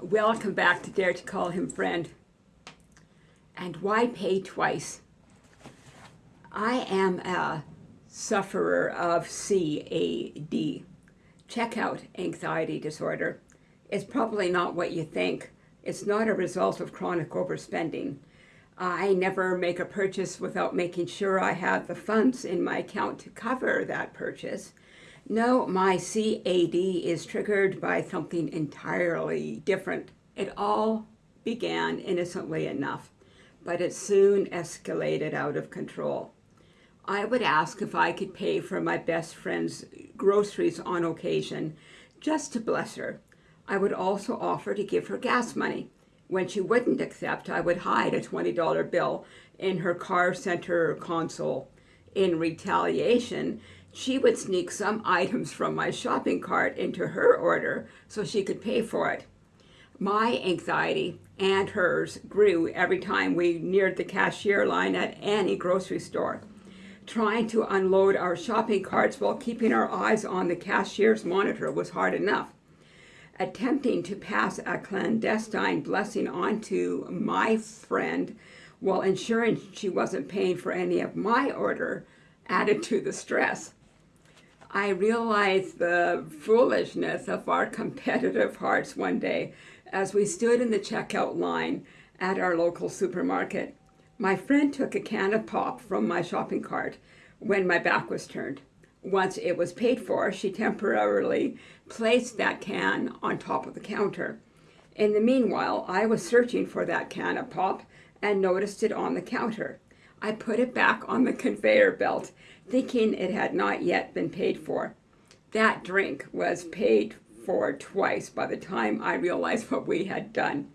Welcome back to Dare to Call Him Friend. And why pay twice? I am a sufferer of CAD, checkout anxiety disorder. It's probably not what you think. It's not a result of chronic overspending. I never make a purchase without making sure I have the funds in my account to cover that purchase. No, my CAD is triggered by something entirely different. It all began innocently enough, but it soon escalated out of control. I would ask if I could pay for my best friend's groceries on occasion, just to bless her. I would also offer to give her gas money. When she wouldn't accept, I would hide a $20 bill in her car center console. In retaliation, she would sneak some items from my shopping cart into her order so she could pay for it. My anxiety and hers grew every time we neared the cashier line at any grocery store. Trying to unload our shopping carts while keeping our eyes on the cashier's monitor was hard enough. Attempting to pass a clandestine blessing on to my friend while ensuring she wasn't paying for any of my order added to the stress. I realized the foolishness of our competitive hearts one day as we stood in the checkout line at our local supermarket. My friend took a can of pop from my shopping cart when my back was turned. Once it was paid for, she temporarily placed that can on top of the counter. In the meanwhile, I was searching for that can of pop and noticed it on the counter. I put it back on the conveyor belt, thinking it had not yet been paid for. That drink was paid for twice by the time I realized what we had done.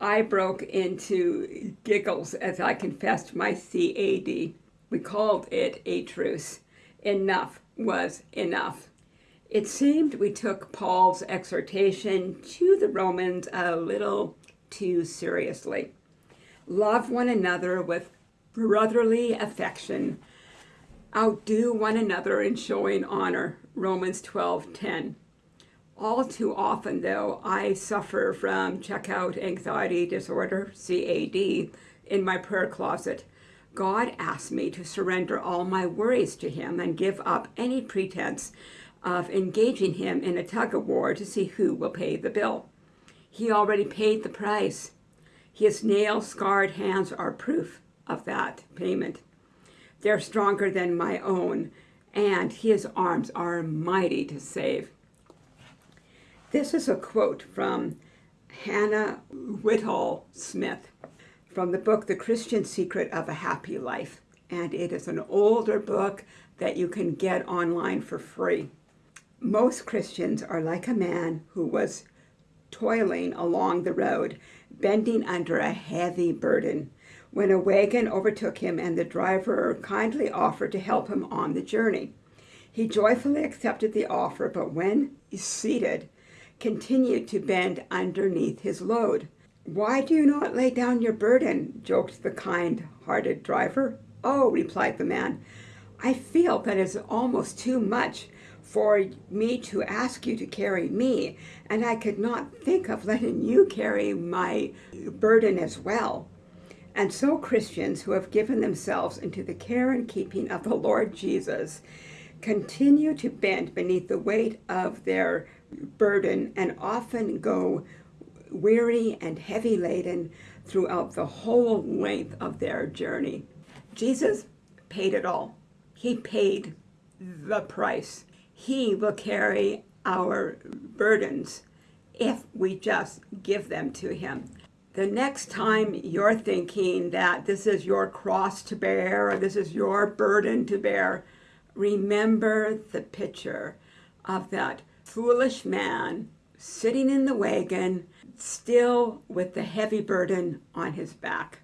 I broke into giggles as I confessed my CAD. We called it a truce. Enough was enough. It seemed we took Paul's exhortation to the Romans a little too seriously. Love one another with brotherly affection. Outdo one another in showing honor, Romans 12:10. All too often, though, I suffer from checkout anxiety disorder, CAD, in my prayer closet. God asked me to surrender all my worries to Him and give up any pretense of engaging Him in a tug of war to see who will pay the bill. He already paid the price. His nail scarred hands are proof of that payment. They're stronger than my own, and his arms are mighty to save. This is a quote from Hannah Whitall Smith from the book The Christian Secret of a Happy Life. And it is an older book that you can get online for free. Most Christians are like a man who was toiling along the road, bending under a heavy burden when a wagon overtook him and the driver kindly offered to help him on the journey. He joyfully accepted the offer, but when seated, continued to bend underneath his load. Why do you not lay down your burden? joked the kind-hearted driver. Oh, replied the man, I feel that it's almost too much for me to ask you to carry me, and I could not think of letting you carry my burden as well. And so Christians who have given themselves into the care and keeping of the Lord Jesus continue to bend beneath the weight of their burden and often go weary and heavy laden throughout the whole length of their journey. Jesus paid it all. He paid the price. He will carry our burdens if we just give them to him. The next time you're thinking that this is your cross to bear or this is your burden to bear, remember the picture of that foolish man sitting in the wagon, still with the heavy burden on his back.